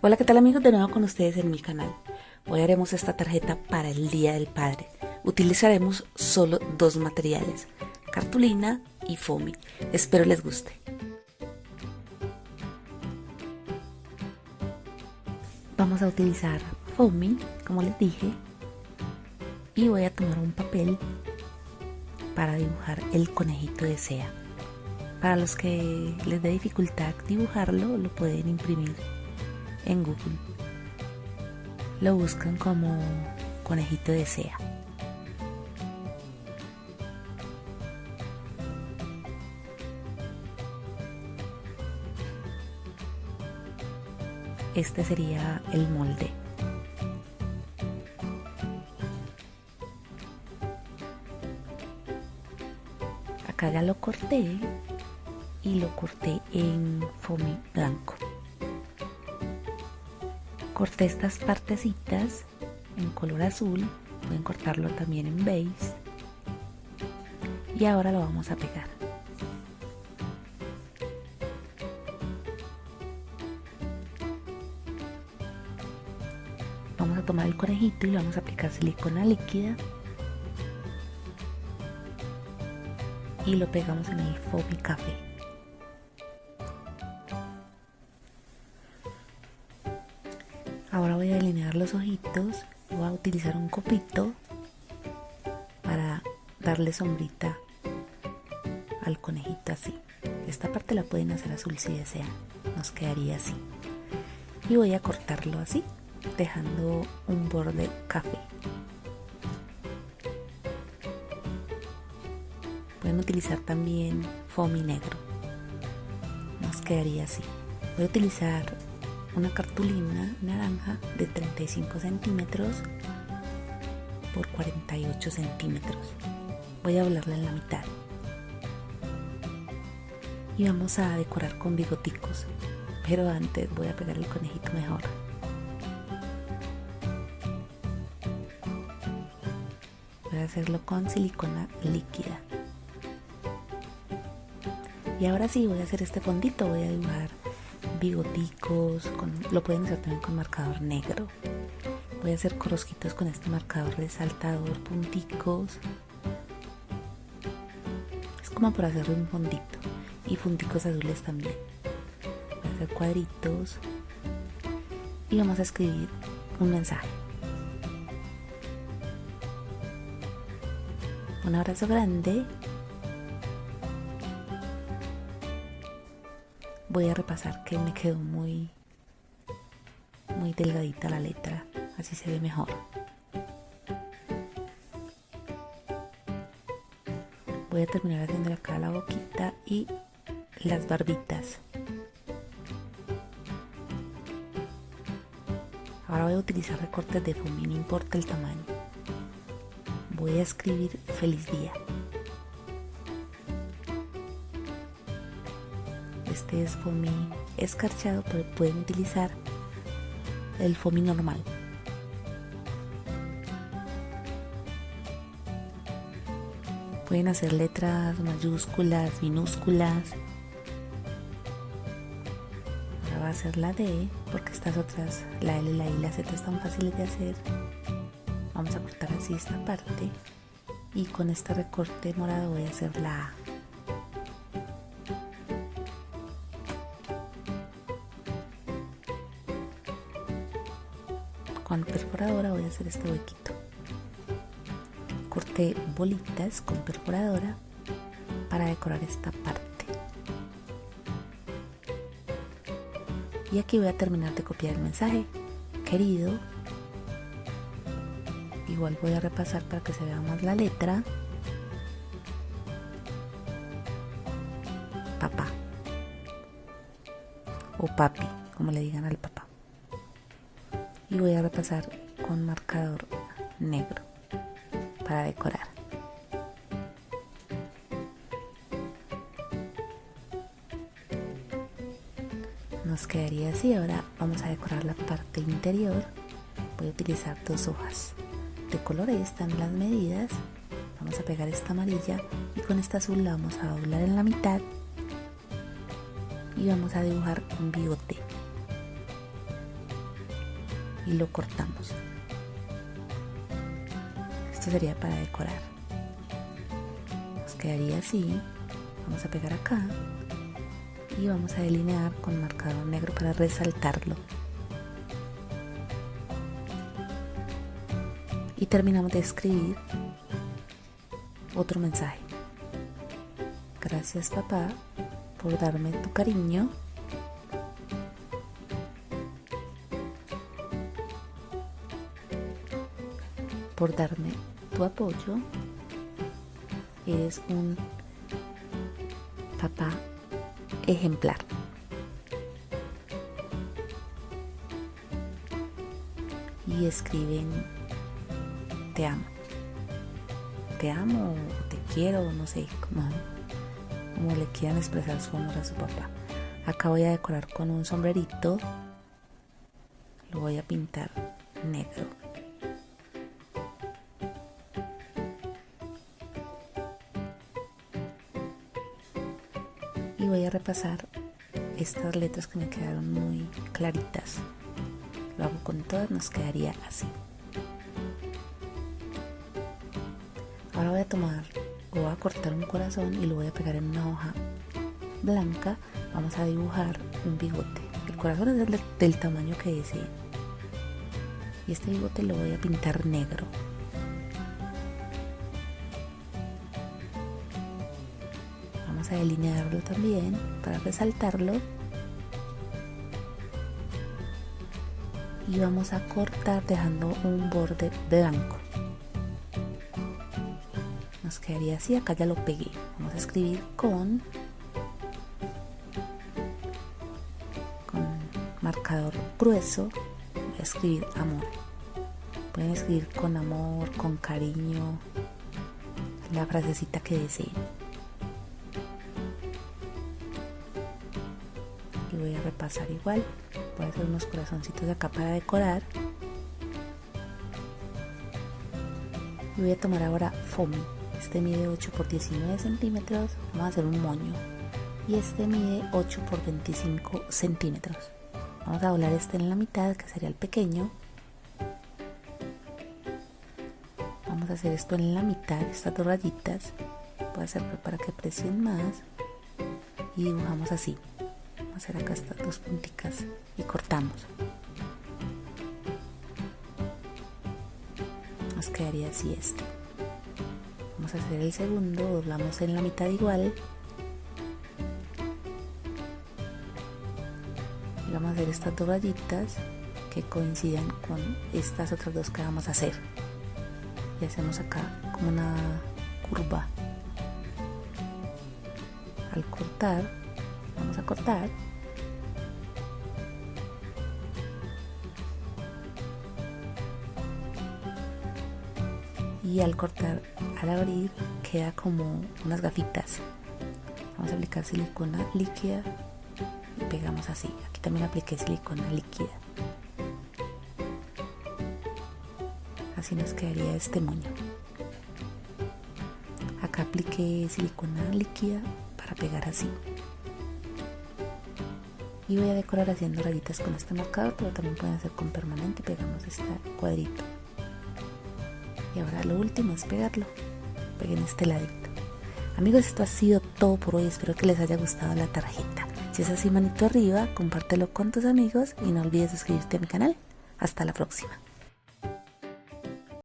Hola, ¿qué tal amigos? De nuevo con ustedes en mi canal. Hoy haremos esta tarjeta para el Día del Padre. Utilizaremos solo dos materiales, cartulina y foamy. Espero les guste. Vamos a utilizar foamy, como les dije, y voy a tomar un papel para dibujar el conejito de sea. Para los que les dé dificultad dibujarlo, lo pueden imprimir en Google. Lo buscan como conejito de sea. Este sería el molde. Acá ya lo corté y lo corté en foamy blanco corté estas partecitas en color azul pueden cortarlo también en beige y ahora lo vamos a pegar. Vamos a tomar el conejito y le vamos a aplicar silicona líquida y lo pegamos en el foamy café los ojitos. Voy a utilizar un copito para darle sombrita al conejito así. Esta parte la pueden hacer azul si desean. Nos quedaría así. Y voy a cortarlo así, dejando un borde café. Pueden utilizar también foamy negro. Nos quedaría así. Voy a utilizar una cartulina naranja de 35 centímetros por 48 centímetros. Voy a doblarla en la mitad. Y vamos a decorar con bigoticos. Pero antes voy a pegar el conejito mejor. Voy a hacerlo con silicona líquida. Y ahora sí voy a hacer este fondito. Voy a dibujar bigoticos, lo pueden hacer también con marcador negro. Voy a hacer corosquitos con este marcador resaltador, punticos. Es como para hacerle un fondito. Y punticos azules también. Voy a hacer cuadritos. Y vamos a escribir un mensaje. Un abrazo grande voy a repasar que me quedó muy muy delgadita la letra así se ve mejor. Voy a terminar haciendo acá la boquita y las barbitas. Ahora voy a utilizar recortes de foamy no importa el tamaño. Voy a escribir feliz día este es foamy escarchado, pero pueden utilizar el foamy normal. Pueden hacer letras mayúsculas, minúsculas. Ahora va a ser la D, porque estas otras, la L, la I y la Z están fáciles de hacer. Vamos a cortar así esta parte. Y con este recorte morado voy a hacer la A. con perforadora voy a hacer este huequito. Corté bolitas con perforadora para decorar esta parte. Y aquí voy a terminar de copiar el mensaje. Querido igual voy a repasar para que se vea más la letra. Papá. O papi como le digan al papá y voy a repasar con marcador negro para decorar. Nos quedaría así, ahora vamos a decorar la parte interior. Voy a utilizar dos hojas de color, ahí están las medidas. Vamos a pegar esta amarilla y con esta azul la vamos a doblar en la mitad y vamos a dibujar un bigote y lo cortamos. Esto sería para decorar. Nos quedaría así. Vamos a pegar acá y vamos a delinear con marcador negro para resaltarlo. Y terminamos de escribir otro mensaje. Gracias papá por darme tu cariño. Por darme tu apoyo. Eres un papá ejemplar. Y escriben te amo. Te amo, te quiero, no sé, como, como le quieran expresar su amor a su papá. Acá voy a decorar con un sombrerito. Lo voy a pintar negro. A repasar estas letras que me quedaron muy claritas. Lo hago con todas, nos quedaría así. Ahora voy a tomar o a cortar un corazón y lo voy a pegar en una hoja blanca. Vamos a dibujar un bigote. El corazón es del, del tamaño que desee. Y este bigote lo voy a pintar negro. A delinearlo también para resaltarlo. Y vamos a cortar dejando un borde blanco. Nos quedaría así acá ya lo pegué. Vamos a escribir con con marcador grueso. Voy a escribir amor. Pueden escribir con amor con cariño la frasecita que deseen voy a repasar igual. Voy a hacer unos corazoncitos acá para decorar. Y voy a tomar ahora foamy. Este mide 8 por 19 centímetros. Vamos a hacer un moño. Y este mide 8 por 25 centímetros. Vamos a doblar este en la mitad que sería el pequeño. Vamos a hacer esto en la mitad estas dos rayitas. Voy a hacer para que aprecien más. Y dibujamos así hacer acá estas dos punticas y cortamos. Nos quedaría así este vamos a hacer el segundo doblamos en la mitad igual. Y vamos a hacer estas dos rayitas que coinciden con estas otras dos que vamos a hacer. Y hacemos acá como una curva. Al cortar vamos a cortar y al cortar, al abrir, queda como unas gafitas. Vamos a aplicar silicona líquida y pegamos así. Aquí también apliqué silicona líquida. Así nos quedaría este moño. Acá apliqué silicona líquida para pegar así. Y voy a decorar haciendo rayitas con este marcador, pero también pueden hacer con permanente. Pegamos este cuadrito ahora lo último es pegarlo peguen este ladito. Amigos esto ha sido todo por hoy. Espero que les haya gustado la tarjeta. Si es así manito arriba compártelo con tus amigos y no olvides suscribirte a mi canal. Hasta la próxima